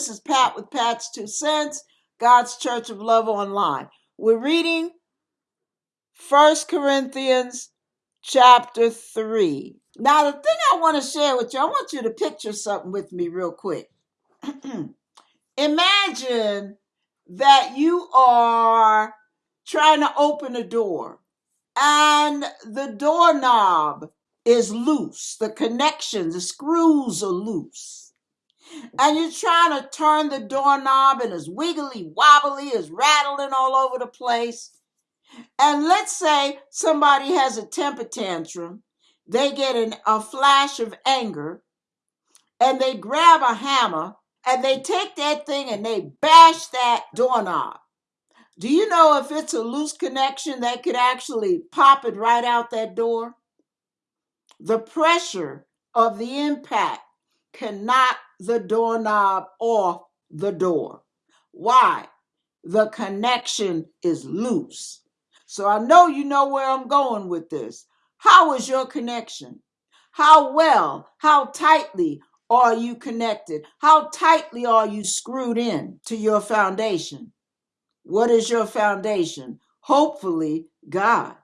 This is Pat with Pat's Two Cents, God's Church of Love Online. We're reading First Corinthians chapter 3. Now, the thing I want to share with you, I want you to picture something with me real quick. Imagine that you are trying to open a door and the doorknob is loose, the connections, the screws are loose. And you're trying to turn the doorknob and it's wiggly wobbly, it's rattling all over the place. And let's say somebody has a temper tantrum, they get an, a flash of anger, and they grab a hammer and they take that thing and they bash that doorknob. Do you know if it's a loose connection that could actually pop it right out that door? The pressure of the impact can knock the doorknob off the door. Why? The connection is loose. So I know you know where I'm going with this. How is your connection? How well, how tightly are you connected? How tightly are you screwed in to your foundation? What is your foundation? Hopefully, God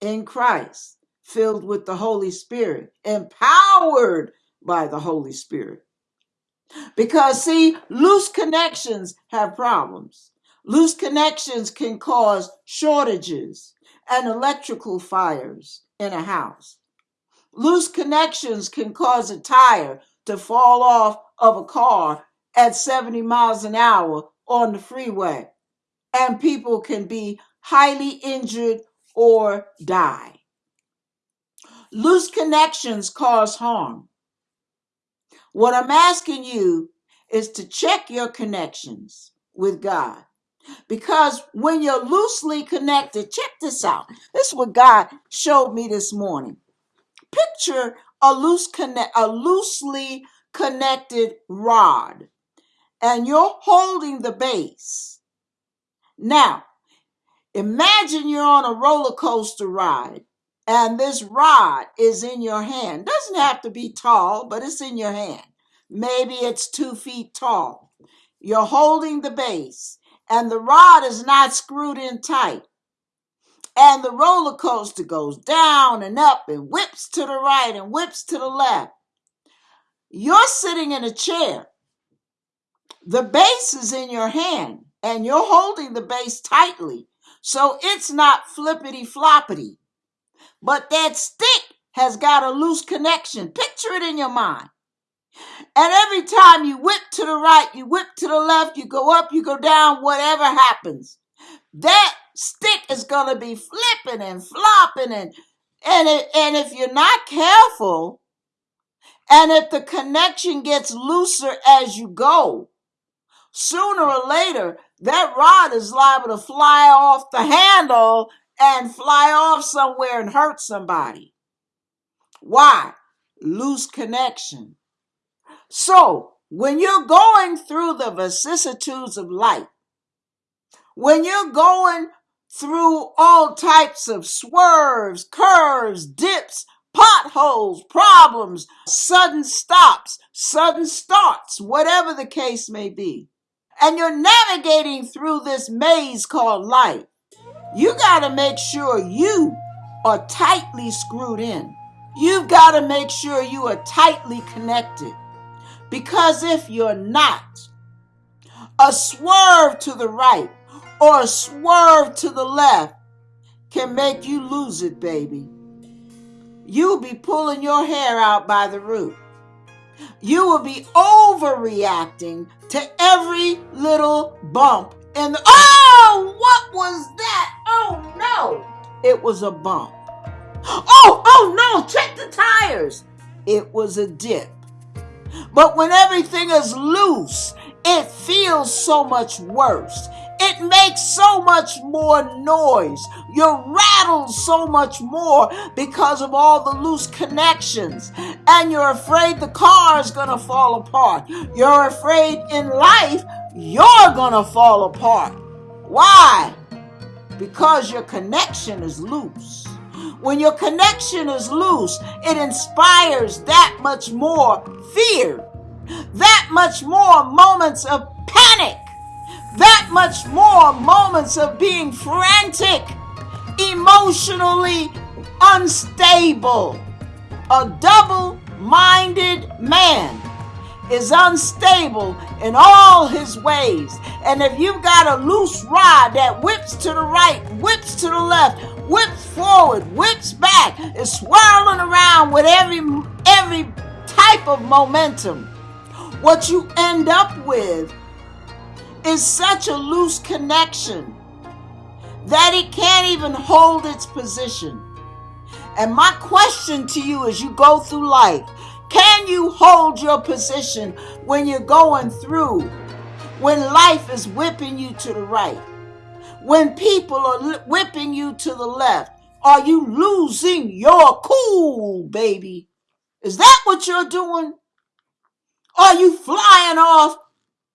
in Christ, filled with the Holy Spirit, empowered by the Holy Spirit. Because, see, loose connections have problems. Loose connections can cause shortages and electrical fires in a house. Loose connections can cause a tire to fall off of a car at 70 miles an hour on the freeway, and people can be highly injured or die. Loose connections cause harm. What I'm asking you is to check your connections with God. Because when you're loosely connected, check this out. This is what God showed me this morning. Picture a loose connect a loosely connected rod and you're holding the base. Now, imagine you're on a roller coaster ride and this rod is in your hand. Doesn't have to be tall, but it's in your hand. Maybe it's two feet tall. You're holding the base and the rod is not screwed in tight. And the roller coaster goes down and up and whips to the right and whips to the left. You're sitting in a chair. The base is in your hand and you're holding the base tightly. So it's not flippity floppity. But that stick has got a loose connection. Picture it in your mind. And every time you whip to the right, you whip to the left, you go up, you go down, whatever happens, that stick is going to be flipping and flopping and and it, and if you're not careful and if the connection gets looser as you go sooner or later that rod is liable to fly off the handle and fly off somewhere and hurt somebody why loose connection so when you're going through the vicissitudes of life when you're going through all types of swerves, curves, dips, potholes, problems, sudden stops, sudden starts, whatever the case may be. And you're navigating through this maze called life. You got to make sure you are tightly screwed in. You've got to make sure you are tightly connected. Because if you're not, a swerve to the right or a swerve to the left can make you lose it, baby. You'll be pulling your hair out by the root. You will be overreacting to every little bump the. Oh, what was that? Oh no! It was a bump. Oh, oh no! Check the tires. It was a dip. But when everything is loose, it feels so much worse. It makes so much more noise. You're rattled so much more because of all the loose connections. And you're afraid the car is going to fall apart. You're afraid in life you're to fall apart. Why? Because your connection is loose. When your connection is loose, it inspires that much more fear that much more moments of panic, that much more moments of being frantic, emotionally unstable. A double minded man is unstable in all his ways. And if you've got a loose rod that whips to the right, whips to the left, whips forward, whips back, is swirling around with every every type of momentum, what you end up with is such a loose connection that it can't even hold its position. And my question to you as you go through life can you hold your position when you're going through, when life is whipping you to the right, when people are whipping you to the left? Are you losing your cool, baby? Is that what you're doing? Are you flying off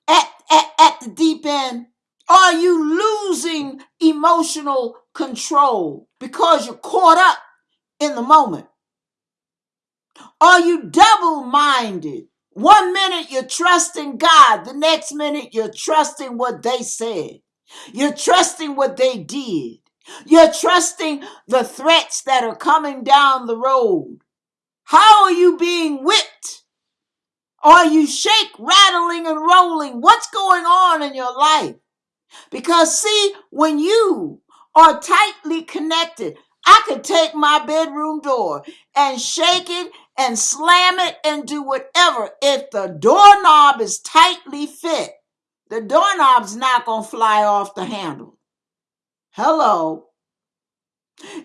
at, at, at the deep end? Are you losing emotional control because you're caught up in the moment? Are you double minded? One minute you're trusting God, the next minute you're trusting what they said. You're trusting what they did. You're trusting the threats that are coming down the road. How are you being whipped? Are you shake, rattling, and rolling? What's going on in your life? Because, see, when you are tightly connected, I could take my bedroom door and shake it and slam it and do whatever. If the doorknob is tightly fit, the doorknob's not going to fly off the handle. Hello.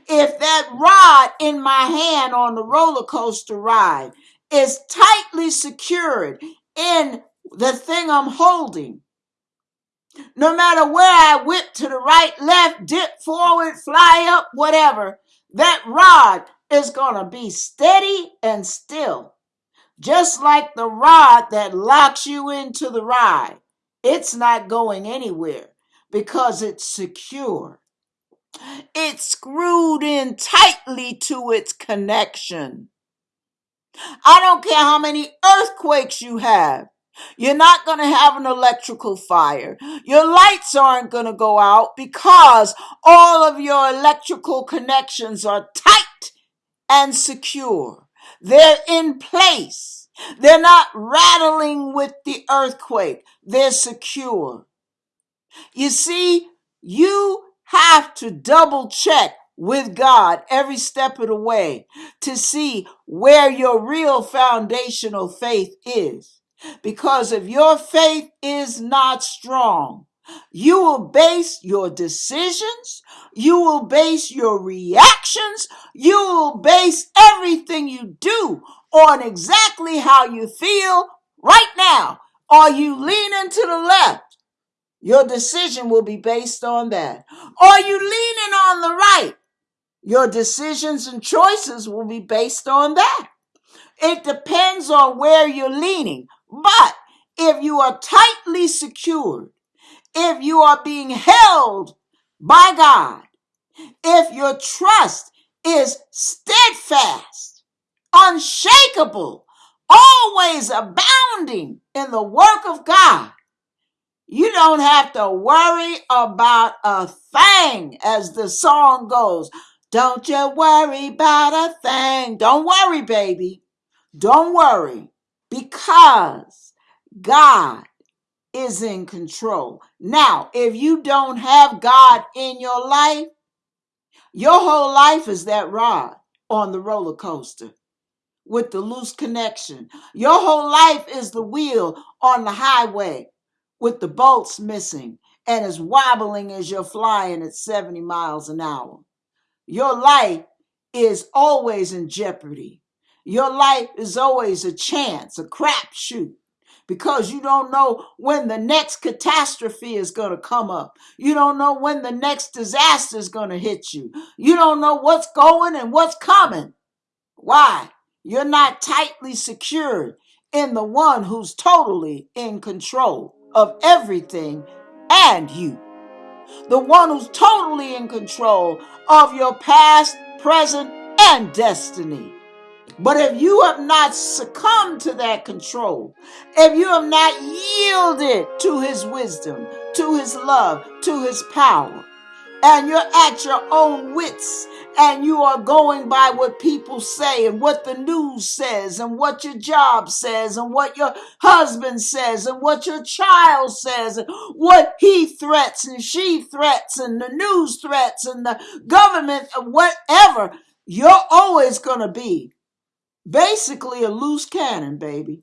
If that rod in my hand on the roller coaster ride is tightly secured in the thing I'm holding, no matter where I whip to the right, left, dip forward, fly up, whatever, that rod is going to be steady and still. Just like the rod that locks you into the ride, it's not going anywhere because it's secure. It's screwed in tightly to its connection. I don't care how many earthquakes you have. You're not going to have an electrical fire. Your lights aren't going to go out because all of your electrical connections are tight and secure. They're in place. They're not rattling with the earthquake. They're secure. You see, you have to double check with God every step of the way to see where your real foundational faith is. Because if your faith is not strong, you will base your decisions, you will base your reactions, you will base everything you do on exactly how you feel right now. Are you leaning to the left? Your decision will be based on that. Are you leaning on the right? Your decisions and choices will be based on that. It depends on where you're leaning. But if you are tightly secured, if you are being held by God, if your trust is steadfast, unshakable, always abounding in the work of God, you don't have to worry about a thing, as the song goes. Don't you worry about a thing. Don't worry, baby. Don't worry because God is in control. Now, if you don't have God in your life, your whole life is that rod on the roller coaster with the loose connection. Your whole life is the wheel on the highway with the bolts missing and as wobbling as you're flying at 70 miles an hour. Your life is always in jeopardy. Your life is always a chance, a crapshoot, because you don't know when the next catastrophe is going to come up. You don't know when the next disaster is going to hit you. You don't know what's going and what's coming. Why? You're not tightly secured in the one who's totally in control of everything and you the one who's totally in control of your past, present, and destiny. But if you have not succumbed to that control, if you have not yielded to his wisdom, to his love, to his power, and you're at your own wits and you are going by what people say and what the news says and what your job says and what your husband says and what your child says and what he threats and she threats and the news threats and the government whatever you're always going to be basically a loose cannon baby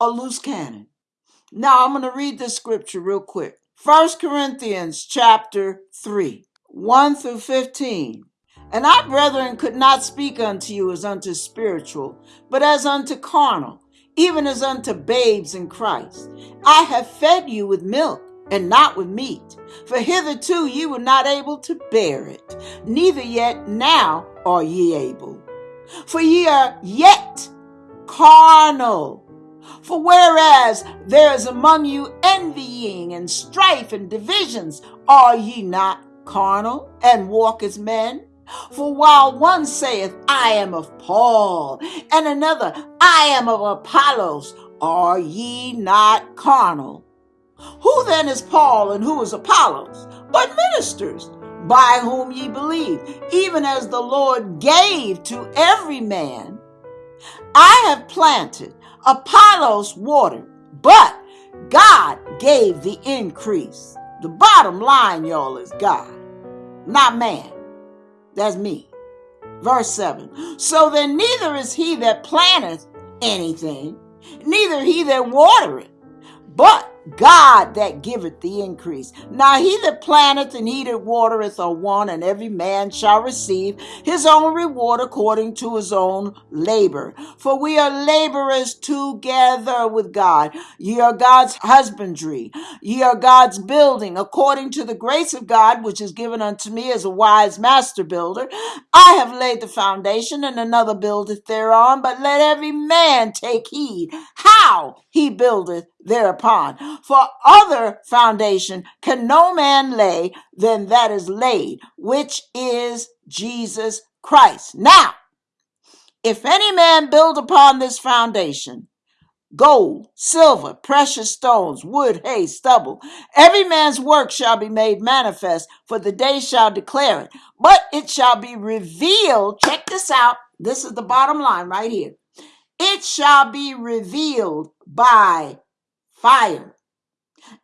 a loose cannon now i'm going to read this scripture real quick First corinthians chapter 3 1 through 15. And I, brethren, could not speak unto you as unto spiritual, but as unto carnal, even as unto babes in Christ. I have fed you with milk and not with meat, for hitherto ye were not able to bear it, neither yet now are ye able. For ye are yet carnal. For whereas there is among you envying and strife and divisions, are ye not carnal and walk as men? For while one saith, I am of Paul, and another, I am of Apollos, are ye not carnal? Who then is Paul and who is Apollos? But ministers, by whom ye believe, even as the Lord gave to every man. I have planted, Apollos watered, but God gave the increase. The bottom line, y'all, is God, not man. That's me. Verse 7 So then neither is he that planteth anything, neither he that watereth, but God that giveth the increase. Now he that planteth and he that watereth are one, and every man shall receive his own reward according to his own labor. For we are laborers together with God. Ye are God's husbandry, ye are God's building, according to the grace of God which is given unto me as a wise master builder. I have laid the foundation, and another buildeth thereon, but let every man take heed how he buildeth thereupon. For other foundation can no man lay than that is laid, which is Jesus Christ. Now, if any man build upon this foundation, gold, silver, precious stones, wood, hay, stubble. Every man's work shall be made manifest, for the day shall declare it. But it shall be revealed. Check this out. This is the bottom line right here. It shall be revealed by fire,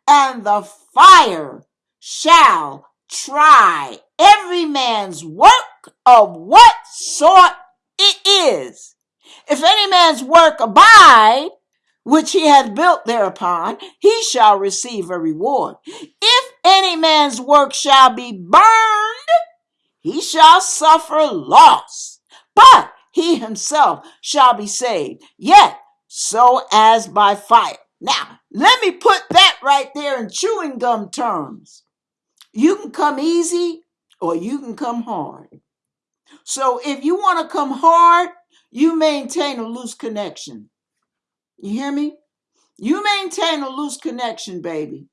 and the fire shall try every man's work of what sort it is. If any man's work abide, which he hath built thereupon, he shall receive a reward. If any man's work shall be burned, he shall suffer loss, but he himself shall be saved, yet so as by fire. Now, let me put that right there in chewing gum terms. You can come easy or you can come hard. So if you want to come hard, you maintain a loose connection. You hear me? You maintain a loose connection, baby.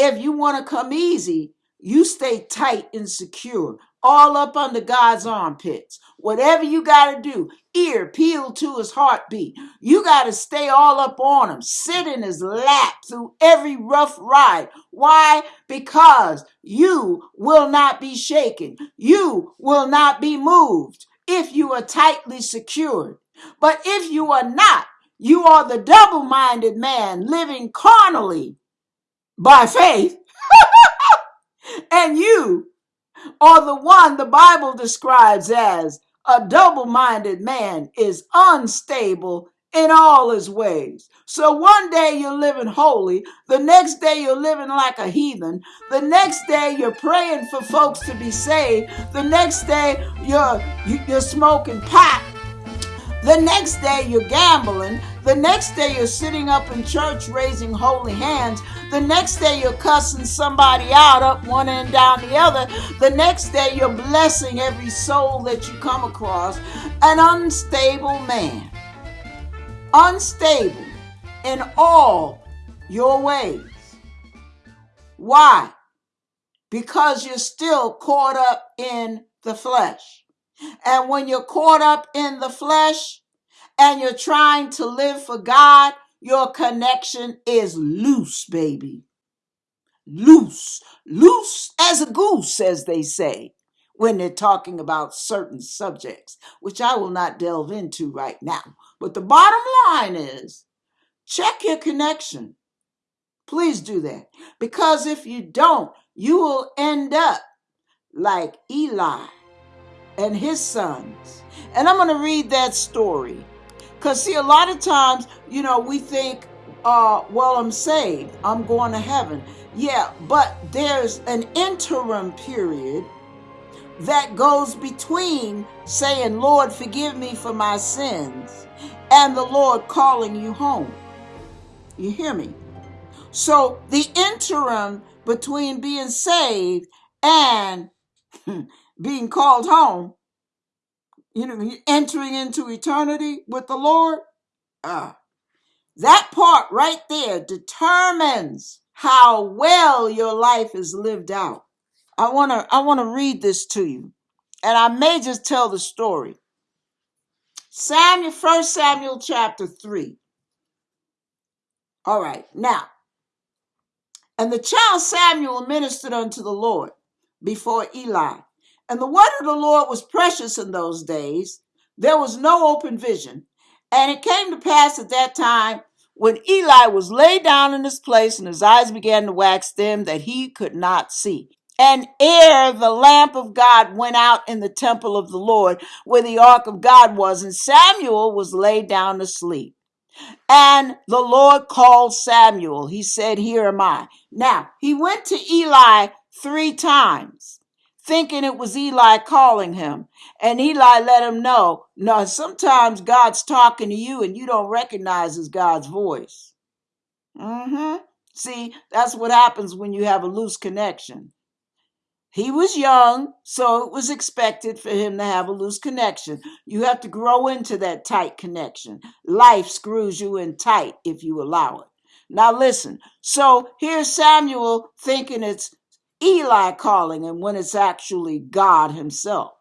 If you want to come easy, you stay tight and secure, all up under God's armpits. Whatever you got to do, ear peeled to his heartbeat. You got to stay all up on him, sit in his lap through every rough ride. Why? Because you will not be shaken. You will not be moved if you are tightly secured. But if you are not, you are the double minded man living carnally by faith, and you are the one the Bible describes as a double minded man is unstable in all his ways. So one day you're living holy, the next day you're living like a heathen, the next day you're praying for folks to be saved, the next day you're you're smoking pot the next day, you're gambling. The next day, you're sitting up in church raising holy hands. The next day, you're cussing somebody out up one end down the other. The next day, you're blessing every soul that you come across. An unstable man. Unstable in all your ways. Why? Because you're still caught up in the flesh. And when you're caught up in the flesh and you're trying to live for God, your connection is loose, baby. Loose. Loose as a goose, as they say when they're talking about certain subjects, which I will not delve into right now. But the bottom line is check your connection. Please do that. Because if you don't, you will end up like Eli and his sons. And I'm going to read that story. Because, see, a lot of times, you know, we think, uh, well, I'm saved, I'm going to heaven. Yeah, but there's an interim period that goes between saying, Lord, forgive me for my sins, and the Lord calling you home. You hear me? So the interim between being saved and being called home, you know, entering into eternity with the Lord, uh, that part right there determines how well your life is lived out. I want to I want to read this to you. And I may just tell the story. Samuel, First Samuel chapter 3. All right. Now, and the child Samuel ministered unto the Lord before Eli. And the word of the Lord was precious in those days. There was no open vision. And it came to pass at that time when Eli was laid down in his place and his eyes began to wax dim that he could not see. And ere the lamp of God went out in the temple of the Lord, where the ark of God was, and Samuel was laid down to sleep. And the Lord called Samuel. He said, Here am I. Now, he went to Eli three times, thinking it was Eli calling him. And Eli let him know, no, sometimes God's talking to you and you don't recognize it's God's voice. Mm-hmm. See, that's what happens when you have a loose connection. He was young, so it was expected for him to have a loose connection. You have to grow into that tight connection. Life screws you in tight if you allow it. Now, listen. So here's Samuel thinking it's Eli calling him when it's actually God Himself.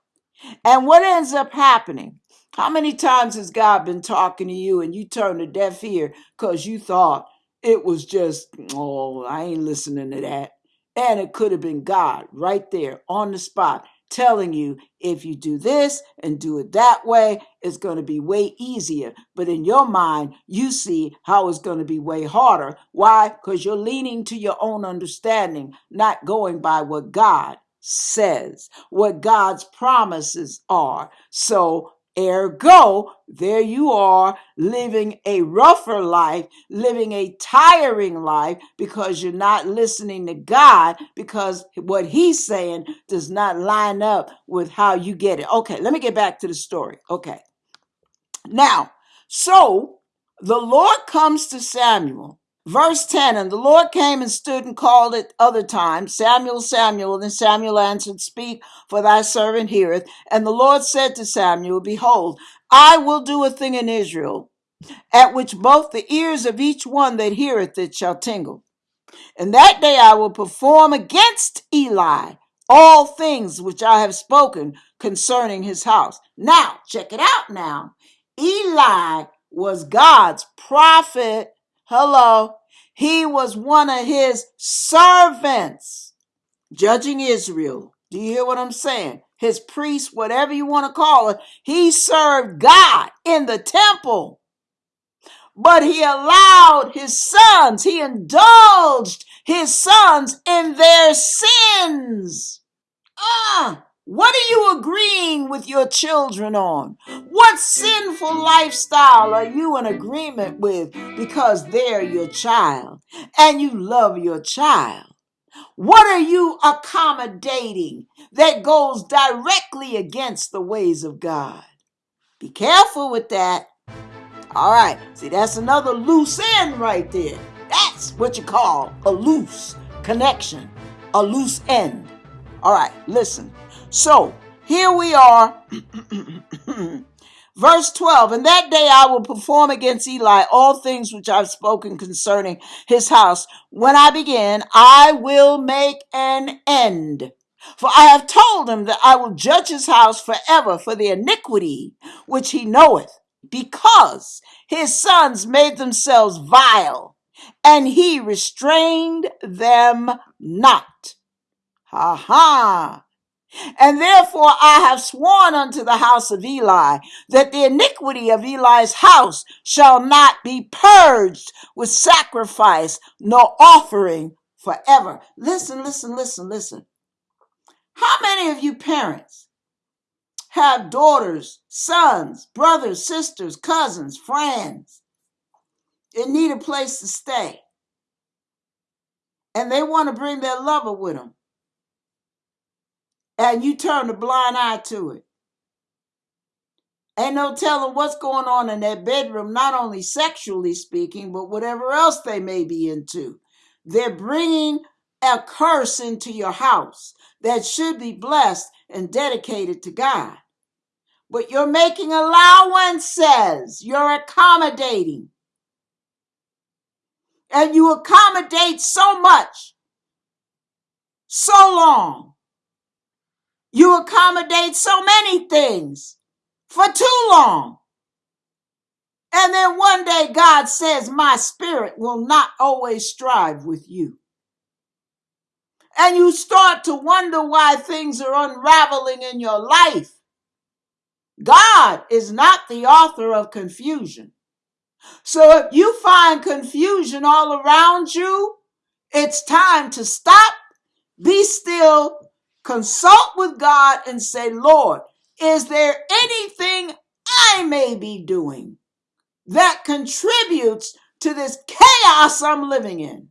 And what ends up happening? How many times has God been talking to you and you turned a deaf ear because you thought it was just, oh, I ain't listening to that? And it could have been God right there on the spot telling you if you do this and do it that way, it's going to be way easier. But in your mind, you see how it's going to be way harder. Why? Because you're leaning to your own understanding, not going by what God says, what God's promises are. So Ergo, there you are living a rougher life, living a tiring life because you're not listening to God because what He's saying does not line up with how you get it. Okay, let me get back to the story. Okay. Now, so the Lord comes to Samuel. Verse 10 And the Lord came and stood and called at other times, Samuel, Samuel. And Samuel answered, Speak, for thy servant heareth. And the Lord said to Samuel, Behold, I will do a thing in Israel, at which both the ears of each one that heareth it shall tingle. And that day I will perform against Eli all things which I have spoken concerning his house. Now, check it out now. Eli was God's prophet. Hello. He was one of his servants judging Israel. Do you hear what I'm saying? His priest, whatever you want to call it, he served God in the temple but he allowed his sons, he indulged his sons in their sins. Ah, what are you agreeing with your children on? What sinful lifestyle are you in agreement with because they're your child and you love your child? What are you accommodating that goes directly against the ways of God? Be careful with that. All right. See, that's another loose end right there. That's what you call a loose connection, a loose end. All right. Listen. So here we are. Verse 12, and that day I will perform against Eli all things which I've spoken concerning his house. When I begin, I will make an end. For I have told him that I will judge his house forever for the iniquity which he knoweth, because his sons made themselves vile, and he restrained them not. Ha ha! And therefore I have sworn unto the house of Eli that the iniquity of Eli's house shall not be purged with sacrifice nor offering forever. Listen, listen, listen, listen. How many of you parents have daughters, sons, brothers, sisters, cousins, friends that need a place to stay and they want to bring their lover with them and you turn a blind eye to it? Ain't no telling what's going on in that bedroom, not only sexually speaking, but whatever else they may be into. They're bringing a curse into your house that should be blessed and dedicated to God. But you're making allowances, you're accommodating. And you accommodate so much, so long. You accommodate so many things for too long And then one day God says, My spirit will not always strive with you. And you start to wonder why things are unraveling in your life. God is not the author of confusion. So if you find confusion all around you, it's time to stop, be still, consult with God, and say, Lord, is there anything I may be doing? that contributes to this chaos I'm living in.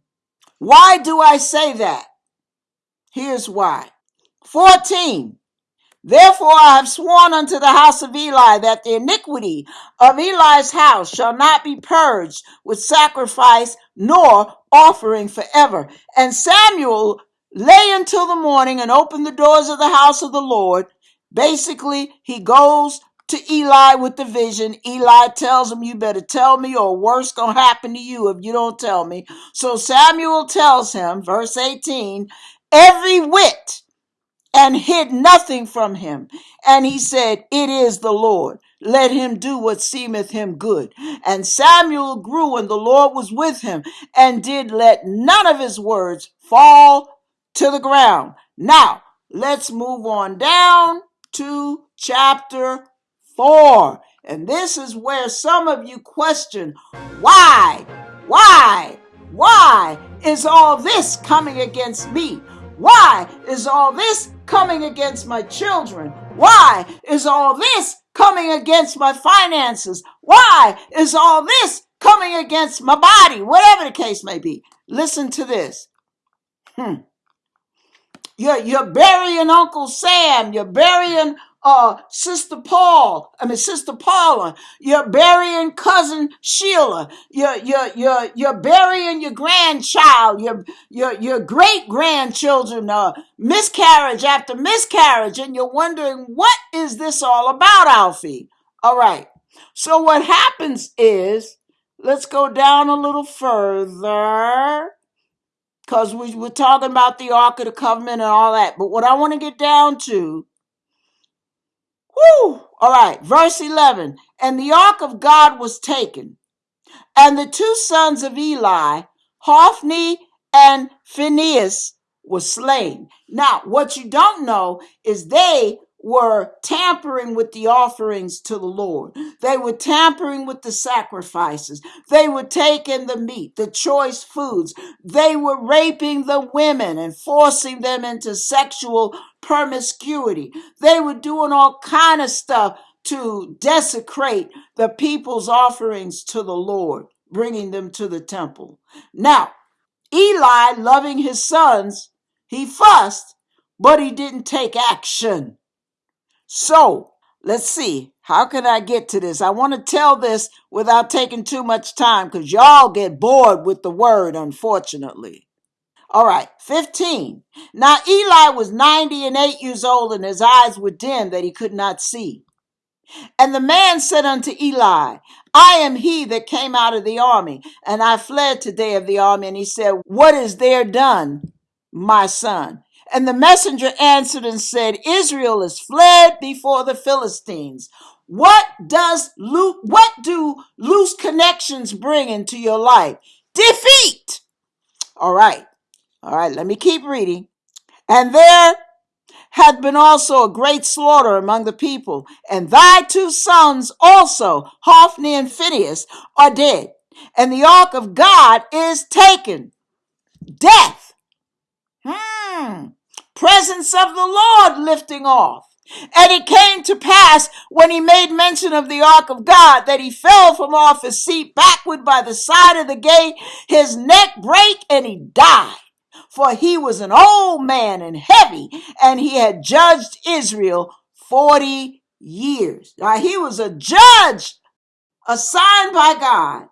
Why do I say that? Here's why. 14. Therefore I have sworn unto the house of Eli that the iniquity of Eli's house shall not be purged with sacrifice nor offering forever. And Samuel lay until the morning and open the doors of the house of the Lord. Basically, he goes to Eli with the vision. Eli tells him, You better tell me, or worse gonna happen to you if you don't tell me. So Samuel tells him, verse 18, every whit and hid nothing from him. And he said, It is the Lord. Let him do what seemeth him good. And Samuel grew, and the Lord was with him, and did let none of his words fall to the ground. Now, let's move on down to chapter 4. And this is where some of you question why, why, why is all this coming against me? Why is all this coming against my children? Why is all this coming against my finances? Why is all this coming against my body? Whatever the case may be. Listen to this. Hmm. You're, you're burying Uncle Sam. You're burying uh, Sister Paul. I mean, Sister Paula. You're burying cousin Sheila. You're, you're, you're, you're burying your grandchild, your, your, your great grandchildren, uh, miscarriage after miscarriage. And you're wondering, what is this all about, Alfie? All right. So what happens is, let's go down a little further because we were talking about the Ark of the Covenant and all that. But what I want to get down to, whoo, all right, verse 11. And the Ark of God was taken, and the two sons of Eli, Hophni and Phinehas, were slain. Now, what you don't know is they were tampering with the offerings to the Lord. They were tampering with the sacrifices. They were taking the meat, the choice foods. They were raping the women and forcing them into sexual promiscuity. They were doing all kind of stuff to desecrate the people's offerings to the Lord, bringing them to the temple. Now, Eli, loving his sons, he fussed, but he didn't take action. So let's see. How can I get to this? I want to tell this without taking too much time because y'all get bored with the word, unfortunately. All right, 15. Now Eli was 90 and 8 years old, and his eyes were dim that he could not see. And the man said unto Eli, I am he that came out of the army, and I fled today of the army. And he said, What is there done, my son? And the messenger answered and said, Israel is fled before the Philistines. What does what do loose connections bring into your life? Defeat. All right. All right, let me keep reading. And there had been also a great slaughter among the people, and thy two sons also, Hophni and Phinehas, are dead, and the ark of God is taken. Death. Hmm. Presence of the Lord lifting off. And it came to pass when he made mention of the ark of God that he fell from off his seat backward by the side of the gate, his neck brake, and he died. For he was an old man and heavy, and he had judged Israel 40 years. Now he was a judge assigned by God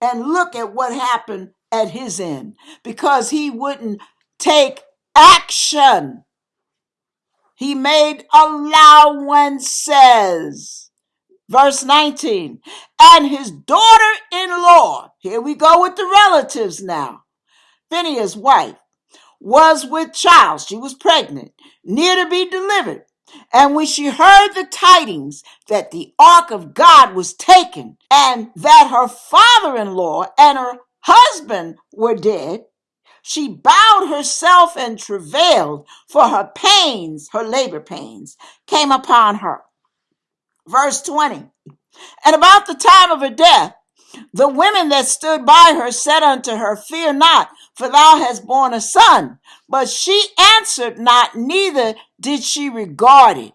and look at what happened at his end because he wouldn't take action. He made allowances. Verse 19, and his daughter in law, here we go with the relatives now. Phinehas' wife was with child. She was pregnant, near to be delivered. And when she heard the tidings that the ark of God was taken and that her father in law and her husband were dead, she bowed herself and travailed, for her pains, her labor pains, came upon her. Verse 20. And about the time of her death, the women that stood by her said unto her, Fear not, for thou hast borne a son. But she answered not, neither did she regard it.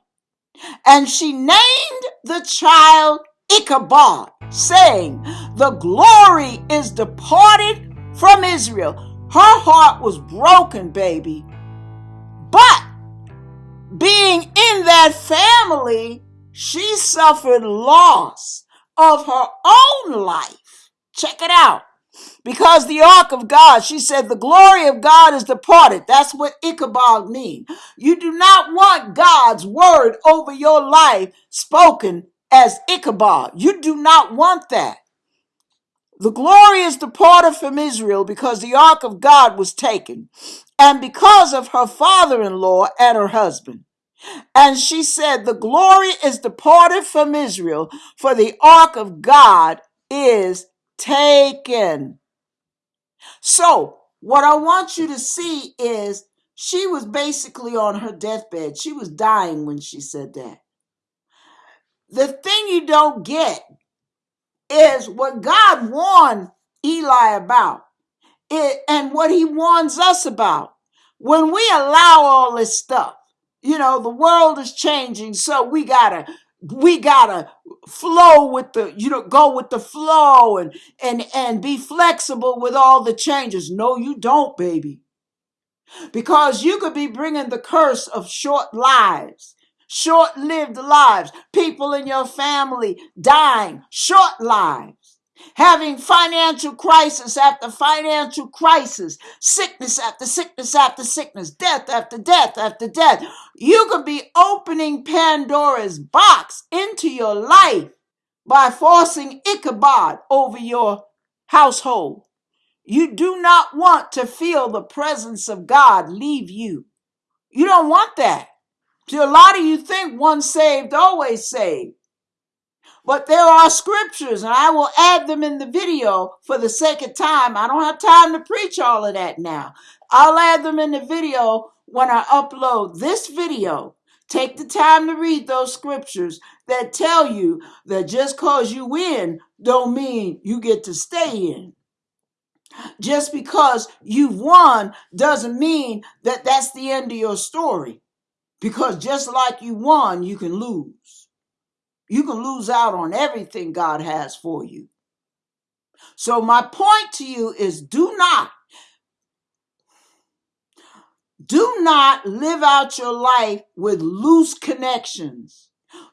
And she named the child Ichabod, saying, The glory is departed from Israel. Her heart was broken, baby. But being in that family, she suffered loss of her own life. Check it out. Because the ark of God, she said, the glory of God is departed. That's what Ichabod means. You do not want God's word over your life spoken as Ichabod. You do not want that. The glory is departed from Israel because the ark of God was taken, and because of her father in law and her husband. And she said, The glory is departed from Israel, for the ark of God is taken. So, what I want you to see is she was basically on her deathbed. She was dying when she said that. The thing you don't get is what God warned Eli about. It, and what he warns us about. When we allow all this stuff, you know, the world is changing, so we gotta we gotta flow with the you know go with the flow and and and be flexible with all the changes. No you don't baby. Because you could be bringing the curse of short lives short lived lives. People in your family dying. Short lives. Having financial crisis after financial crisis. Sickness after sickness after sickness. Death after death after death. You could be opening pandora's box into your life by forcing ichabod over your household. You do not want to feel the presence of God leave you. You don't want that. See, a lot of you think once saved, always saved. But there are scriptures, and I will add them in the video for the sake of time. I don't have time to preach all of that now. I'll add them in the video when I upload this video. Take the time to read those scriptures that tell you that just cause you win don't mean you get to stay in. Just because you've won doesn't mean that that's the end of your story. Because just like you won, you can lose. You can lose out on everything God has for you. So, my point to you is do not, do not live out your life with loose connections.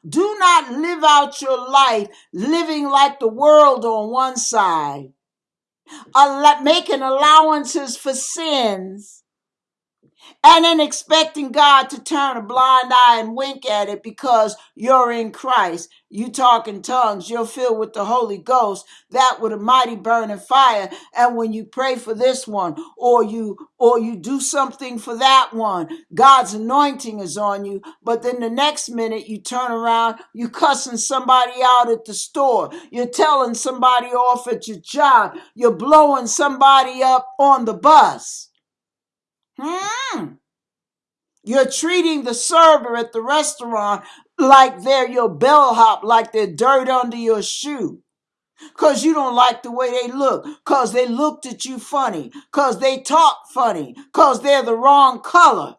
Do not live out your life living like the world on one side, making allowances for sins and then expecting God to turn a blind eye and wink at it because you're in Christ. You talk in tongues, you're filled with the Holy Ghost, that with a mighty burning fire. And when you pray for this one, or you or you do something for that one, God's anointing is on you. But then the next minute you turn around, you cussing somebody out at the store, you're telling somebody off at your job, you're blowing somebody up on the bus. Hmm. You're treating the server at the restaurant like they're your bellhop, like they're dirt under your shoe. Cause you don't like the way they look. Cause they looked at you funny. Cause they talk funny. Cause they're the wrong color.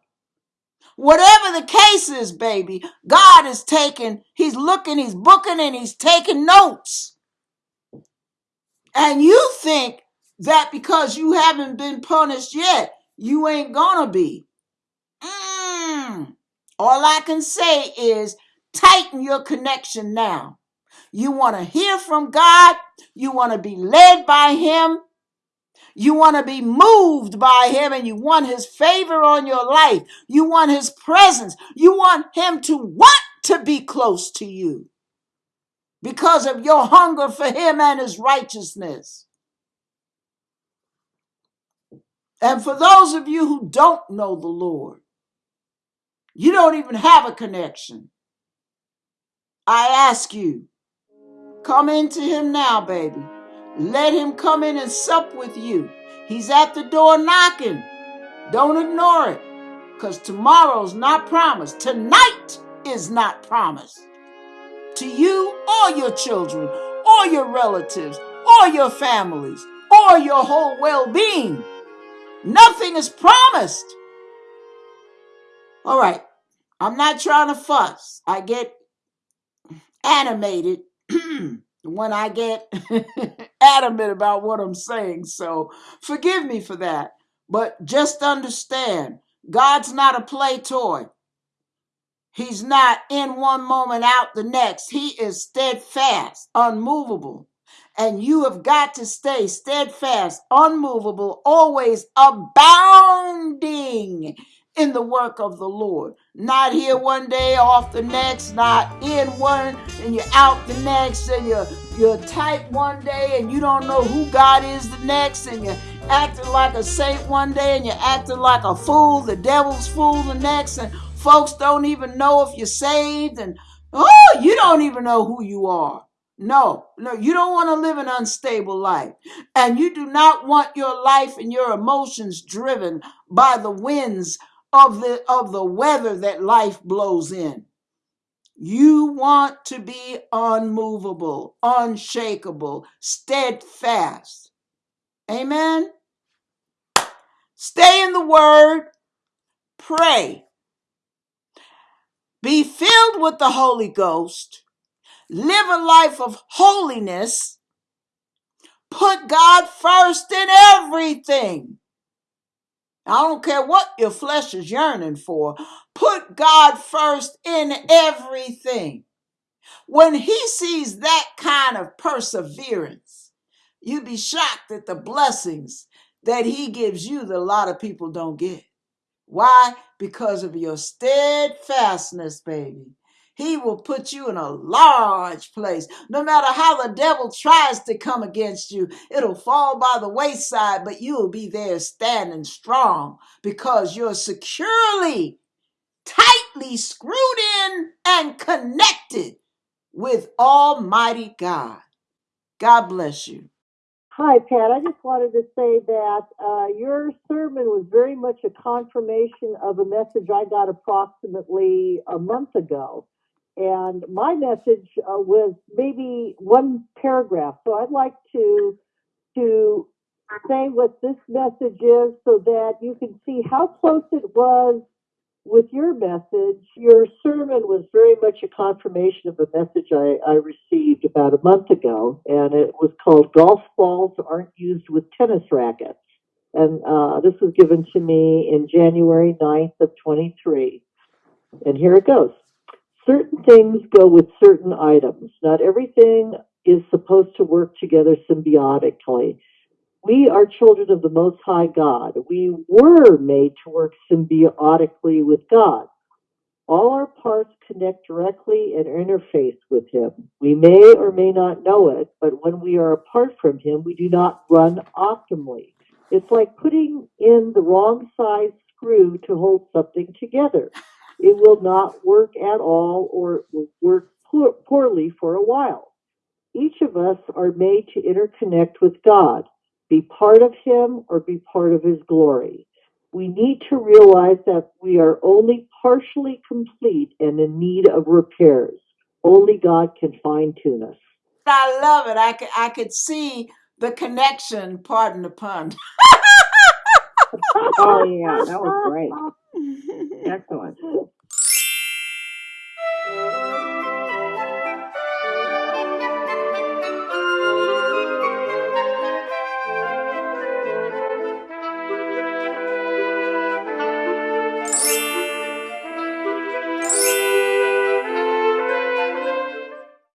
Whatever the case is, baby, God is taking, He's looking, He's booking, and He's taking notes. And you think that because you haven't been punished yet, you ain't gonna be. Mm. All I can say is tighten your connection now. You want to hear from God, you want to be led by Him, you want to be moved by Him, and you want His favor on your life. You want His presence. You want Him to want to be close to you because of your hunger for Him and His righteousness. And for those of you who don't know the Lord, you don't even have a connection. I ask you, come into him now, baby. Let him come in and sup with you. He's at the door knocking. Don't ignore it, because tomorrow's not promised. Tonight is not promised to you or your children or your relatives or your families or your whole well being. Nothing is promised. All right. I'm not trying to fuss. I get animated when I get adamant about what I'm saying. So forgive me for that. But just understand God's not a play toy. He's not in one moment out the next. He is steadfast, unmovable. And you have got to stay steadfast, unmovable, always abounding in the work of the Lord. Not here one day, off the next, not in one and you're out the next, and you're you're tight one day and you don't know who God is the next, and you're acting like a saint one day and you're acting like a fool, the devil's fool the next, and folks don't even know if you're saved, and oh, you don't even know who you are. No, no, you don't want to live an unstable life. And you do not want your life and your emotions driven by the winds of the of the weather that life blows in. You want to be unmovable, unshakable, steadfast. Amen. Stay in the word, pray, be filled with the Holy Ghost, live a life of holiness, put God first in everything. I don't care what your flesh is yearning for. Put God first in everything. When he sees that kind of perseverance, you'd be shocked at the blessings that he gives you that a lot of people don't get. Why? Because of your steadfastness, baby. He will put you in a large place. No matter how the devil tries to come against you, it'll fall by the wayside, but you'll be there standing strong because you're securely, tightly screwed in and connected with Almighty God. God bless you. Hi, Pat. I just wanted to say that uh, your sermon was very much a confirmation of a message I got approximately a month ago. And my message uh, was maybe one paragraph. So I'd like to to say what this message is so that you can see how close it was with your message, your sermon was very much a confirmation of a message I, I received about a month ago, and it was called Golf Balls Aren't Used with Tennis Rackets. And uh, this was given to me in January 9th of 23. And here it goes. Certain things go with certain items. Not everything is supposed to work together symbiotically. We are children of the Most High God. We were made to work symbiotically with God. All our parts connect directly and interface with Him. We may or may not know it, but when we are apart from Him, we do not run optimally. It's like putting in the wrong size screw to hold something together. It will not work at all or will work poor, poorly for a while. Each of us are made to interconnect with God, be part of Him or be part of His glory. We need to realize that we are only partially complete and in need of repairs. Only God can fine tune us. I love it. I could I could see the connection. Pardon the pun. Oh, yeah, that was great. Excellent.